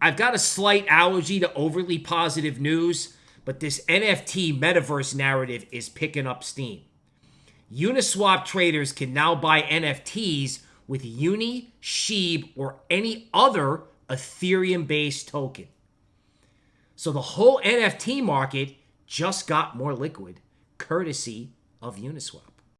I've got a slight allergy to overly positive news, but this NFT metaverse narrative is picking up steam. Uniswap traders can now buy NFTs with Uni, Sheeb, or any other Ethereum based token. So the whole NFT market just got more liquid, courtesy of Uniswap.